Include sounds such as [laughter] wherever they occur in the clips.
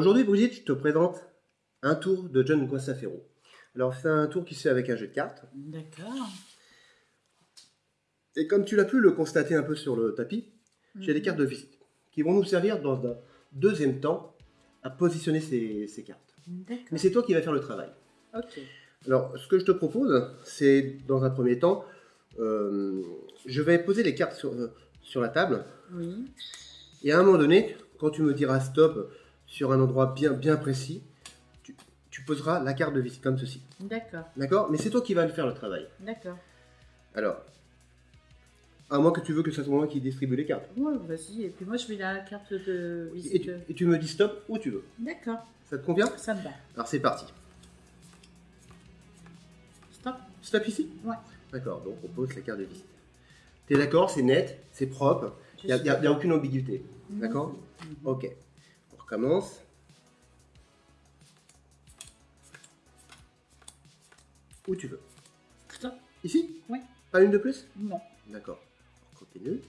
Brigitte, je te présente un tour de John Guastafero. Alors, c'est un tour qui se fait avec un jeu de cartes. D'accord. Et comme tu l'as pu le constater un peu sur le tapis, j'ai des Mhm. cartes de visite qui vont nous servir dans un deuxième temps à positionner ces, ces cartes. D'accord. Mais c'est toi qui vas faire le travail. Ok. Alors, ce que je te propose, c'est dans un premier temps, euh, je vais poser les cartes sur, euh, sur la table. Oui. Et à un moment donné, quand tu me diras stop sur un endroit bien, bien précis, tu, tu poseras la carte de visite comme ceci. D'accord. D'accord? Mais c'est toi qui vas le faire le travail. D'accord. Alors, à moins que tu veux que ce soit moi qui distribue les cartes. Ouais, vas-y. Et puis moi, je mets la carte de Et visite. tu, et tu me dis stop où tu veux. D'accord. Ça te convient? Ça me va. Alors c'est parti. Stop. Stop ici? Ouais. D'accord, donc on pose la carte de visite. T'es d'accord? C'est net, c'est propre, il n'y a, aucune ambiguïté. D'accord? Ok. On recommence. Où tu veux. Stop. Ici? Ouais. Pas une de plus? Non. D'accord. On continue.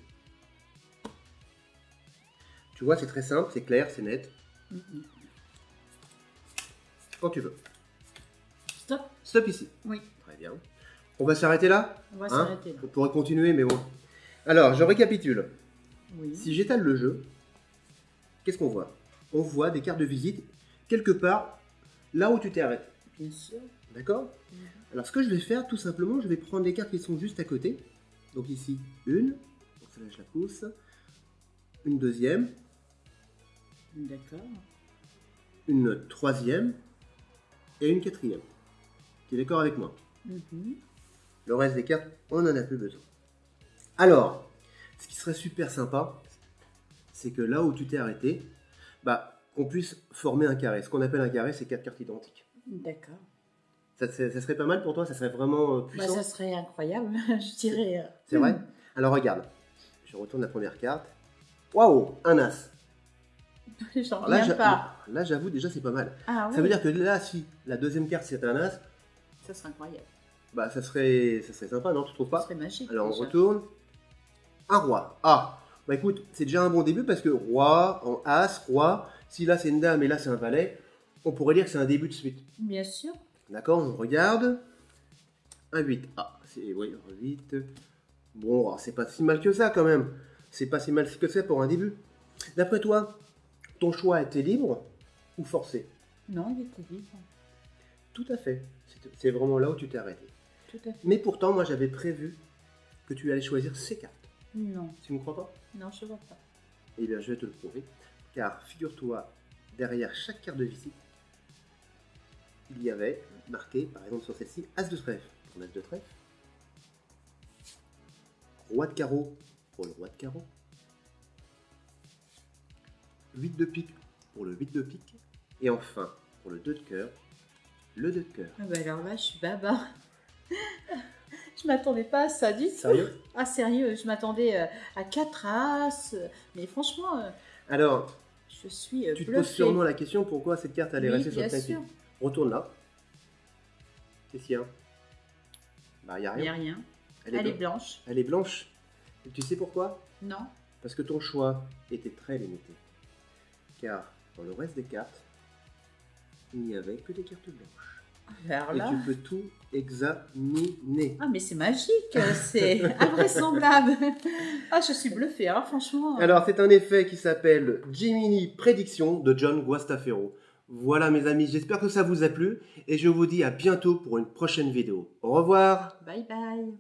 Tu vois, c'est très simple, c'est clair, c'est net. Mhm. Quand tu veux. Stop. Stop ici. Oui. Très bien. On va s'arrêter là? On va Hein? s'arrêter là. On pourrait continuer, mais bon. Alors, je récapitule. Oui. Si j'étale le jeu, qu'est-ce qu'on voit? On voit des cartes de visite quelque part là où tu t'es arrêté. Bien sûr. D'accord Mhm. Alors, ce que je vais faire, tout simplement, je vais prendre les cartes qui sont juste à côté. Donc ici, une. Donc celle-là, je la pousse. Une deuxième. D'accord. Une troisième. Et une quatrième. Tu es d'accord avec moi Mhm. Le reste des cartes, on n'en a plus besoin. Alors, ce qui serait super sympa, c'est que là où tu t'es arrêté, bah, qu'on puisse former un carré. Ce qu'on appelle un carré, c'est quatre cartes identiques. D'accord. Ça, ça- ça serait pas mal pour toi? Ça serait vraiment euh, Bah, puissant? ça serait incroyable, [laughs] je dirais. euh, C'est vrai? Alors regarde, je retourne la première carte. Waouh, un as. [laughs] J'en Là, reviens pas. là, j'avoue, déjà, c'est pas mal. Ah Ça oui. veut dire que là, si la deuxième carte c'est un as, Ça serait incroyable. bah, ça serait, ça serait sympa, non? Tu trouves Ça pas serait magique. Alors on déjà. retourne. Un roi. Ah, bah écoute, c'est déjà un bon début parce que roi, en as, roi, si là c'est une dame et là c'est un valet, on pourrait dire que c'est un début de suite. Bien sûr. D'accord, on regarde. Un 8. Ah, c'est, oui, un 8. Bon, alors, c'est pas si mal que ça quand même. C'est pas si mal que ça pour un début. D'après toi, ton choix était libre ou forcé? Non, il était libre. Tout à fait. C'est- C'est vraiment là où tu t'es arrêté. Tout à fait. Mais pourtant, moi j'avais prévu que tu allais choisir ces cartes. Non. Tu ne me crois pas? Non, je vois pas. Eh bien, je vais te le prouver. Car figure-toi, derrière chaque carte de visite, il y avait marqué, par exemple sur celle-ci, As de trèfle pour l'As de trèfle, Roi de carreau pour le Roi de carreau, 8 de pique pour le 8 de pique, et enfin, pour le 2 de cœur, le 2 de cœur. Ah bah alors là, je suis baba. [laughs] je m'attendais pas à ça du tout. Sérieux Ah sérieux, je m'attendais euh, à quatre as. Mais franchement, euh, Alors, je suis euh, tu te poses sûrement la question pourquoi cette carte allait Oui, rester sur le tapis? Retourne là. Qu'est-ce qu'il y a? Bah, il n'y a Il n'y a rien. rien. Elle est, Elle est blanche. blanche. Elle est blanche. Et tu sais pourquoi? Non. Parce que ton choix était très limité. Car dans le reste des cartes, il n'y avait que des cartes blanches. Alors Et tu peux tout examiner. Ah mais c'est magique, c'est [laughs] invraisemblable. Ah je suis bluffée, alors franchement. Alors, c'est un effet qui s'appelle Gemini Prédiction de John Guastafero. Voilà mes amis, j'espère que ça vous a plu et je vous dis à bientôt pour une prochaine vidéo. Au revoir Bye bye.